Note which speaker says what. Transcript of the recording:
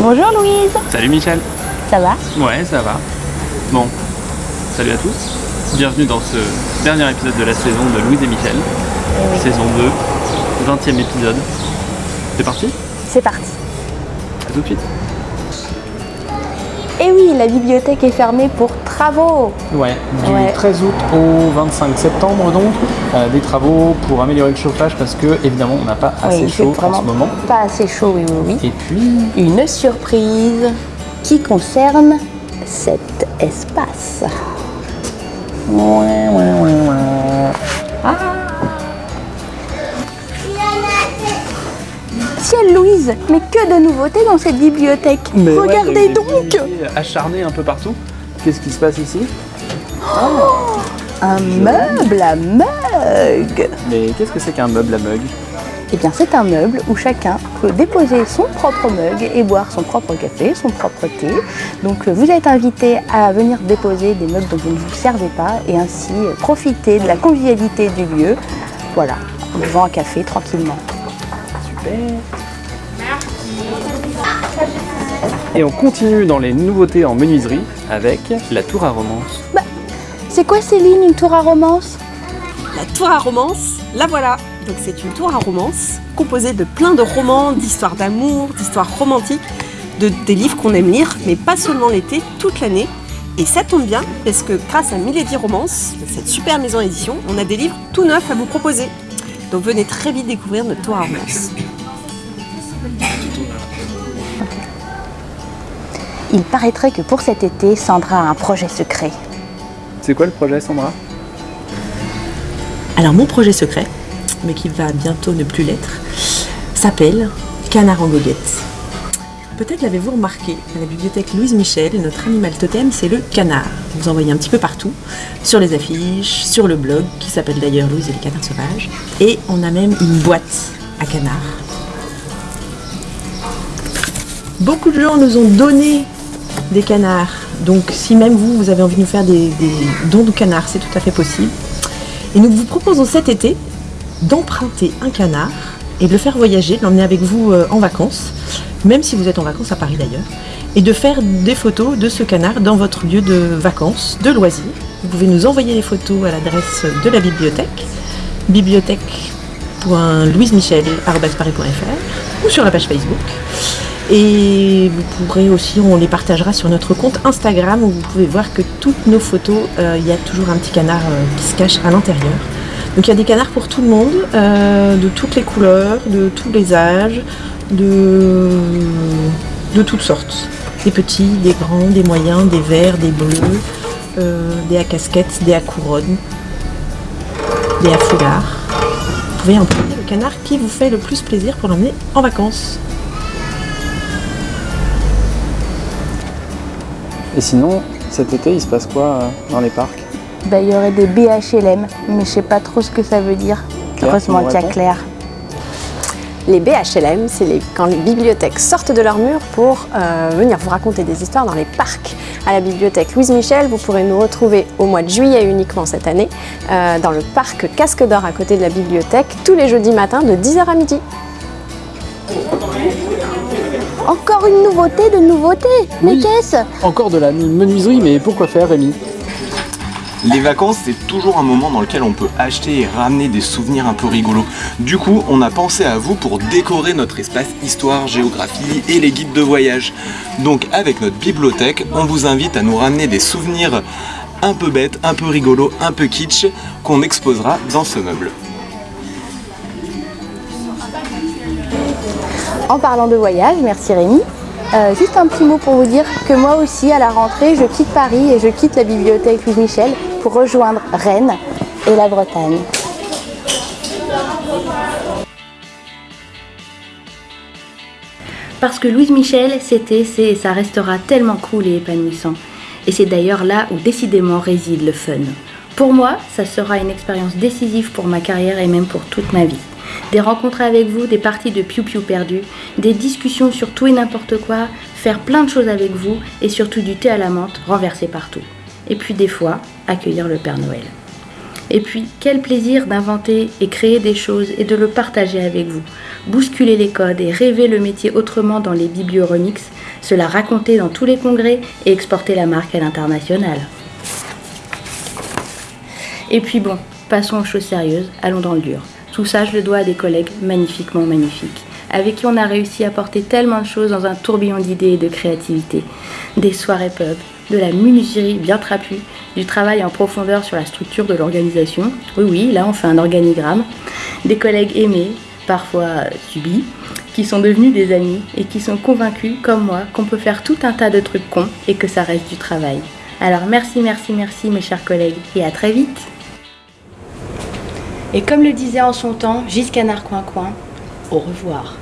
Speaker 1: Bonjour Louise
Speaker 2: Salut Michel
Speaker 1: Ça va?
Speaker 2: Ouais, ça va. Bon, salut à tous. Bienvenue dans ce dernier épisode de la saison de Louise et Michel. Saison 2, 20ème épisode. C'est parti?
Speaker 1: C'est parti
Speaker 2: À tout de suite.
Speaker 1: Et oui, la bibliothèque est fermée pour travaux
Speaker 3: Ouais, du
Speaker 1: Ouais.
Speaker 3: 13 août au 25 septembre donc, euh, des travaux pour améliorer le chauffage parce que évidemment on n'a pas assez
Speaker 1: Oui,
Speaker 3: chaud en ce moment.
Speaker 1: pas assez chaud, oui, oui, oui.
Speaker 3: Et puis,
Speaker 1: Une surprise qui concerne cet espace.
Speaker 3: ouais, ouais, ouais, ouais.
Speaker 1: Ciel Louise, mais que de nouveautés dans cette bibliothèque Regardez donc
Speaker 2: Acharné un peu partout. Qu'est-ce qui se passe ici
Speaker 1: Un meuble à mug
Speaker 2: Mais qu'est-ce que c'est qu'un meuble à mug
Speaker 1: Eh bien, c'est un meuble où chacun peut déposer son propre mug et boire son propre café, son propre thé. Donc, euh, vous êtes invité à venir déposer des mugs dont vous ne vous servez pas et ainsi euh, profiter de la convivialité du lieu. Voilà, en buvant un café tranquillement.
Speaker 2: Super Et on continue dans les nouveautés en menuiserie avec la tour à romance.
Speaker 1: C'est quoi Céline, une tour à romance?
Speaker 4: La tour à romance, la voilà. Donc c'est une tour à romance composée de plein de romans, d'histoires d'amour, d'histoires romantiques, de, des livres qu'on aime lire, mais pas seulement l'été, toute l'année. Et ça tombe bien parce que grâce à Milady Romance, cette super maison d'édition, on a des livres tout neufs à vous proposer. Donc venez très vite découvrir notre tour à romance.
Speaker 1: Il paraîtrait que pour cet été, Sandra a un projet secret.
Speaker 2: C'est quoi le projet Sandra?
Speaker 4: Alors mon projet secret, mais qui va bientôt ne plus l'être, s'appelle Canard en goguette. Peut-être l'avez-vous remarqué, à la bibliothèque Louise Michel, notre animal totem, c'est le canard. Vous en voyez un petit peu partout, sur les affiches, sur le blog, qui s'appelle d'ailleurs Louise et les canards sauvages. Et on a même une boîte à canards. Beaucoup de gens nous ont donné des canards. Donc si même vous, vous avez envie de nous faire des, dons de canards, c'est tout à fait possible. Et nous vous proposons cet été d'emprunter un canard et de le faire voyager, de l'emmener avec vous euh, en vacances, même si vous êtes en vacances à Paris d'ailleurs, et de faire des photos de ce canard dans votre lieu de vacances, de loisirs. Vous pouvez nous envoyer les photos à l'adresse de la bibliothèque, bibliothèque.louisemichel.paris.fr ou sur la page Facebook. Et vous pourrez aussi, on les partagera sur notre compte Instagram où vous pouvez voir que toutes nos photos, euh, il y a toujours un petit canard euh, qui se cache à l'intérieur. Donc il y a des canards pour tout le monde, euh, de toutes les couleurs, de tous les âges, de, toutes sortes. Des petits, des grands, des moyens, des verts, des bleus, des à casquettes, des à couronne, des à foulard. Vous pouvez emprunter le canard qui vous fait le plus plaisir pour l'emmener en vacances.
Speaker 3: Et sinon, cet été, il se passe quoi euh, dans les parcs?
Speaker 1: Bah, il y aurait des BHLM, mais je sais pas trop ce que ça veut dire.
Speaker 3: Claire,
Speaker 1: Heureusement qu'il y a Claire.
Speaker 5: Les BHLM, c'est les- quand les bibliothèques sortent de leurs murs pour euh, venir vous raconter des histoires dans les parcs. À la bibliothèque Louise Michel, vous pourrez nous retrouver au mois de juillet uniquement cette année, euh, dans le parc Casque d'Or à côté de la bibliothèque, tous les jeudis matins de 10h à midi.
Speaker 1: Encore une nouveauté de nouveauté Mais
Speaker 3: Oui.
Speaker 1: qu'est-ce?
Speaker 3: Encore de la menuiserie, mais pourquoi faire Rémi
Speaker 6: Les vacances, c'est toujours un moment dans lequel on peut acheter et ramener des souvenirs un peu rigolos. Du coup, on a pensé à vous pour décorer notre espace histoire, géographie et les guides de voyage. Donc, avec notre bibliothèque, on vous invite à nous ramener des souvenirs un peu bêtes, un peu rigolos, un peu kitsch, qu'on exposera dans ce meuble.
Speaker 1: En parlant de voyage, merci Rémi. Euh, juste un petit mot pour vous dire que moi aussi, à la rentrée, je quitte Paris et je quitte la bibliothèque Louise Michel pour rejoindre Rennes et la Bretagne. Parce que Louise Michel, c'était, c'est ça restera tellement cool et épanouissant. Et c'est d'ailleurs là où décidément réside le fun. Pour moi, ça sera une expérience décisive pour ma carrière et même pour toute ma vie. Des rencontres avec vous, des parties de piou-piou perdu, des discussions sur tout et n'importe quoi, faire plein de choses avec vous et surtout du thé à la menthe renversé partout. Et puis des fois, accueillir le Père Noël. Et puis, quel plaisir d'inventer et créer des choses et de le partager avec vous. Bousculer les codes et rêver le métier autrement dans les biblioronix, se la raconter dans tous les congrès et exporter la marque à l'international. Et puis bon, passons aux choses sérieuses, allons dans le dur. Tout ça, je le dois à des collègues magnifiquement magnifiques, avec qui on a réussi à porter tellement de choses dans un tourbillon d'idées et de créativité. Des soirées pub, de la menuiserie bien trapue, du travail en profondeur sur la structure de l'organisation. Oui, oui, là on fait un organigramme. Des collègues aimés, parfois subis, qui sont devenus des amis et qui sont convaincus, comme moi, qu'on peut faire tout un tas de trucs cons et que ça reste du travail. Alors merci, merci, merci mes chers collègues et à très vite. Et comme le disait en son temps Giscanard Coin Coin, au revoir.